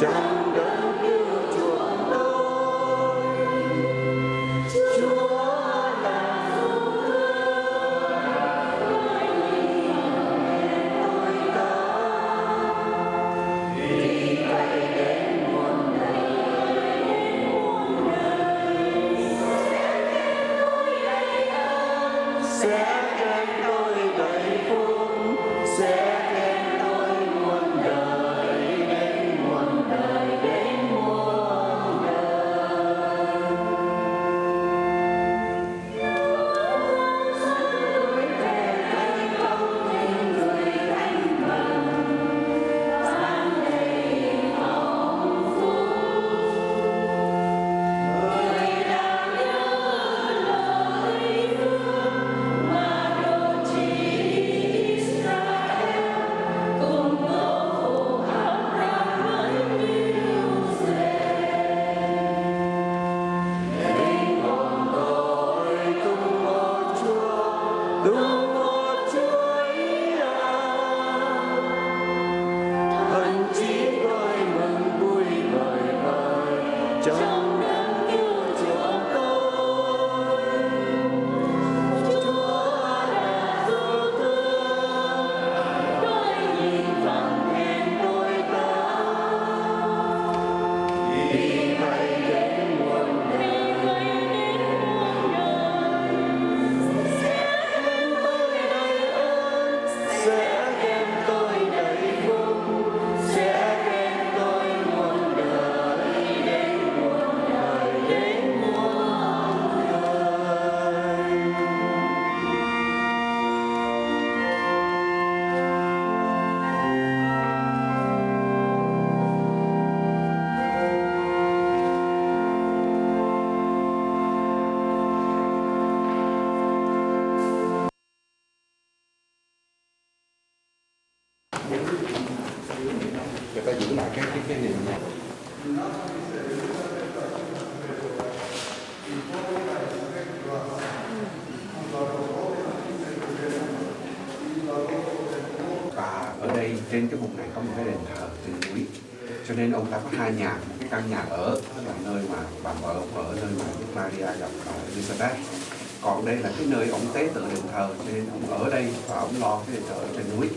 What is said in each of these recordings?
down. Người ta giữ lại các cái cái niệm này và ở đây, trên cái vùng này có một cái đền thờ trên núi. Cho nên ông ta có hai nhà, một cái căn nhà ở là nơi mà bà vợ ông ở nơi mà Đức Maria gặp bà Elizabeth. Còn đây là cái nơi ông tế tự đền thờ, cho nên ông ở đây và ông lo cái đền thờ ở trên núi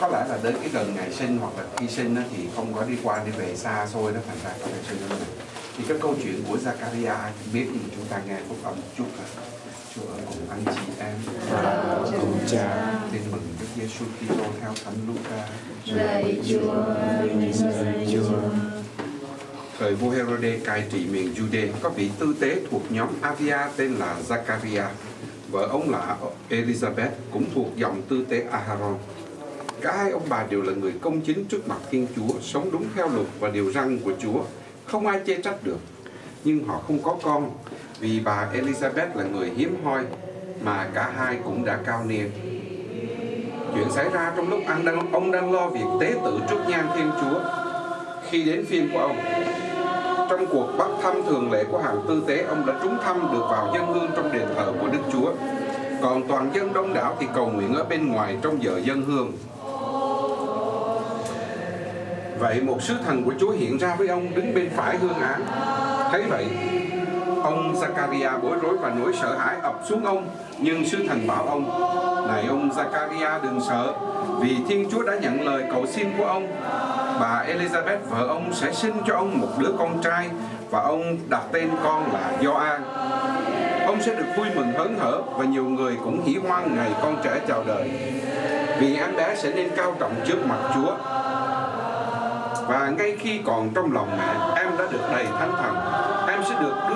có lẽ là đến cái gần ngày sinh hoặc là khi sinh á, thì không có đi qua đi về xa xôi đó thành ra có ngày sinh ở này. Thì cái câu chuyện của Zakaria biết nhưng chúng ta nghe phúc âm một chút là Chúa ở cùng anh chị em. Cùng cha tin mừng Đức Giêsu Kitô theo Thánh Luca. Lạy Chúa lạy Chúa. Thời vua Herode cai trị miền Jude có vị tư tế thuộc nhóm Avia tên là Zakaria. Vợ ông là Elizabeth cũng thuộc dòng tư tế Aharon. Cả hai ông bà đều là người công chính trước mặt Thiên Chúa, sống đúng theo luật và điều răn của Chúa. Không ai chê trách được. Nhưng họ không có con vì bà Elizabeth là người hiếm hoi mà cả hai cũng đã cao niên. Chuyện xảy ra trong lúc anh đang, ông đang lo việc tế tự trước nhan Thiên Chúa. Khi đến phiên của ông, trong cuộc bắt thăm thường lệ của hàng tư tế, ông đã trúng thăm được vào dân hương trong đền thờ của Đức Chúa. Còn toàn dân đông đảo thì cầu nguyện ở bên ngoài trong giờ dân hương. Vậy một sứ thần của Chúa hiện ra với ông đứng bên phải hương án. Thấy vậy, ông Zakaria bối rối và nỗi sợ hãi ập xuống ông. Nhưng sứ thần bảo ông, Này ông Zakaria đừng sợ, vì Thiên Chúa đã nhận lời cầu xin của ông. Bà Elizabeth vợ ông sẽ sinh cho ông một đứa con trai và ông đặt tên con là Gioan. Ông sẽ được vui mừng hớn hở và nhiều người cũng hỉ hoan ngày con trẻ chào đời. Vì em bé sẽ nên cao trọng trước mặt Chúa. Và ngay khi còn trong lòng mẹ, em đã được đầy thánh thần. Em sẽ được